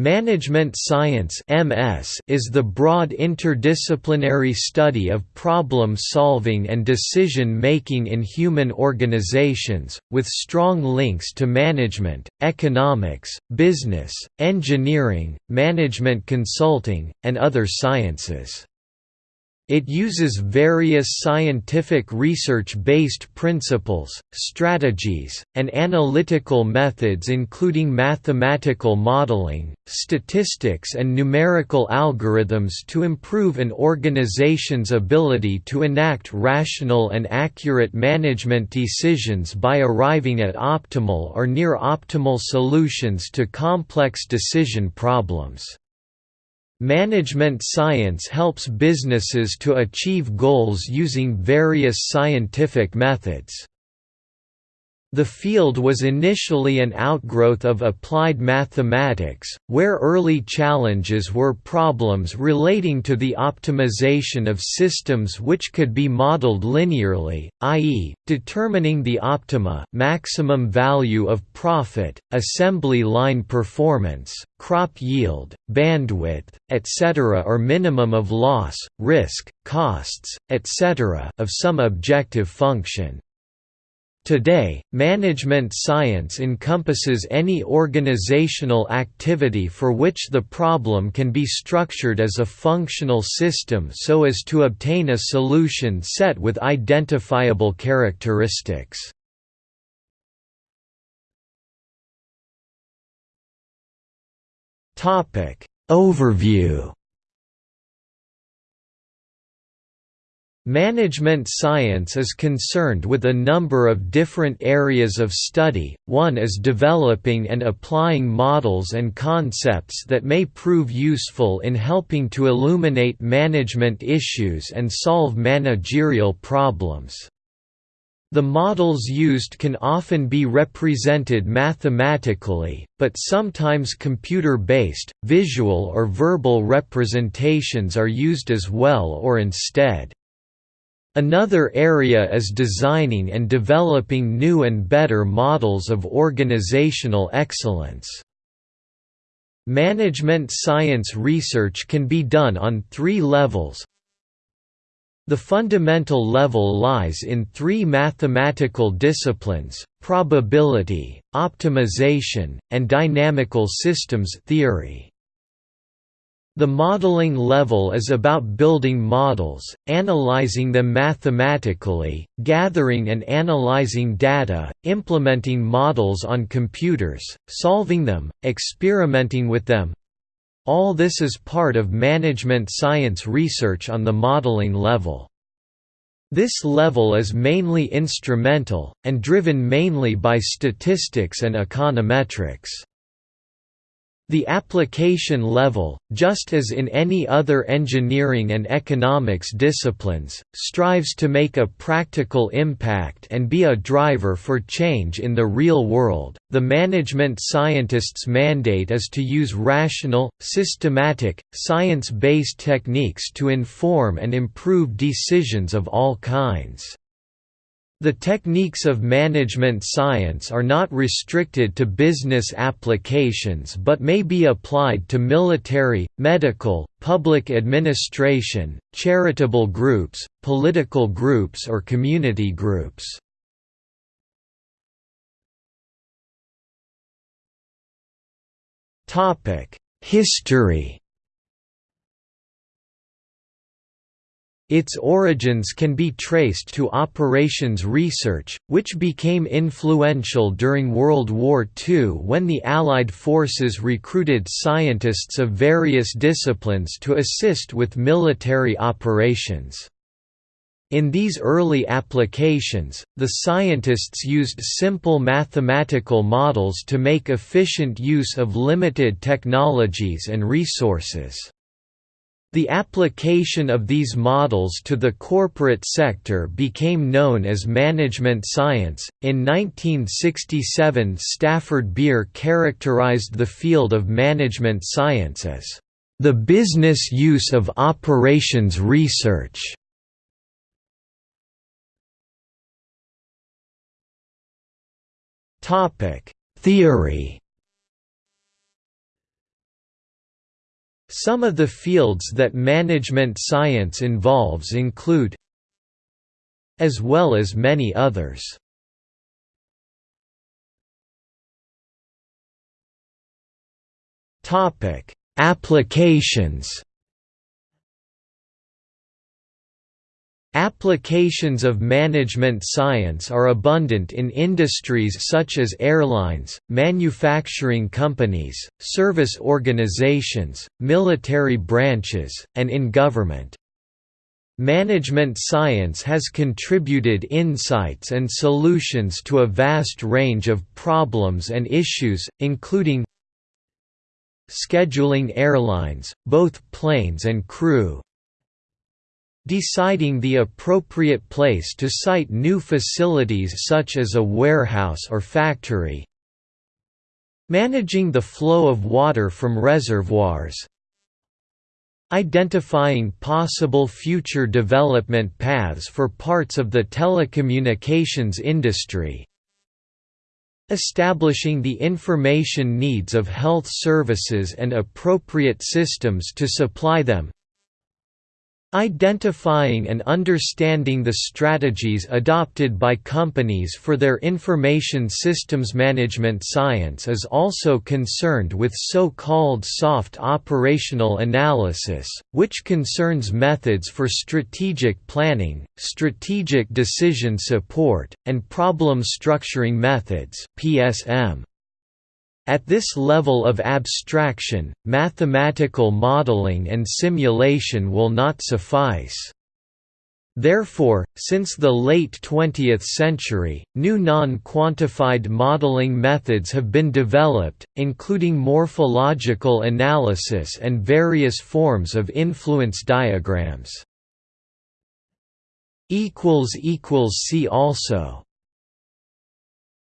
Management science (MS) is the broad interdisciplinary study of problem solving and decision making in human organizations, with strong links to management, economics, business, engineering, management consulting, and other sciences. It uses various scientific research-based principles, strategies, and analytical methods including mathematical modeling, statistics and numerical algorithms to improve an organization's ability to enact rational and accurate management decisions by arriving at optimal or near optimal solutions to complex decision problems. Management science helps businesses to achieve goals using various scientific methods. The field was initially an outgrowth of applied mathematics, where early challenges were problems relating to the optimization of systems which could be modeled linearly, i.e., determining the optima maximum value of profit, assembly line performance, crop yield, bandwidth, etc. or minimum of loss, risk, costs, etc. of some objective function. Today, management science encompasses any organizational activity for which the problem can be structured as a functional system so as to obtain a solution set with identifiable characteristics. Overview Management science is concerned with a number of different areas of study, one is developing and applying models and concepts that may prove useful in helping to illuminate management issues and solve managerial problems. The models used can often be represented mathematically, but sometimes computer-based, visual or verbal representations are used as well or instead. Another area is designing and developing new and better models of organizational excellence. Management science research can be done on three levels. The fundamental level lies in three mathematical disciplines, probability, optimization, and dynamical systems theory. The modeling level is about building models, analyzing them mathematically, gathering and analyzing data, implementing models on computers, solving them, experimenting with them. All this is part of management science research on the modeling level. This level is mainly instrumental, and driven mainly by statistics and econometrics. The application level, just as in any other engineering and economics disciplines, strives to make a practical impact and be a driver for change in the real world. The management scientist's mandate is to use rational, systematic, science based techniques to inform and improve decisions of all kinds. The techniques of management science are not restricted to business applications but may be applied to military, medical, public administration, charitable groups, political groups or community groups. History Its origins can be traced to operations research, which became influential during World War II when the Allied forces recruited scientists of various disciplines to assist with military operations. In these early applications, the scientists used simple mathematical models to make efficient use of limited technologies and resources. The application of these models to the corporate sector became known as management science. In 1967, Stafford Beer characterized the field of management science as the business use of operations research. Topic: Theory Some of the fields that management science involves include as well as many others. Applications. Applications of management science are abundant in industries such as airlines, manufacturing companies, service organizations, military branches, and in government. Management science has contributed insights and solutions to a vast range of problems and issues, including scheduling airlines, both planes and crew, deciding the appropriate place to site new facilities such as a warehouse or factory, managing the flow of water from reservoirs, identifying possible future development paths for parts of the telecommunications industry, establishing the information needs of health services and appropriate systems to supply them Identifying and understanding the strategies adopted by companies for their information systems management science is also concerned with so-called soft operational analysis, which concerns methods for strategic planning, strategic decision support, and problem structuring methods PSM. At this level of abstraction, mathematical modeling and simulation will not suffice. Therefore, since the late 20th century, new non-quantified modeling methods have been developed, including morphological analysis and various forms of influence diagrams. See also